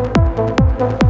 Música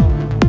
now.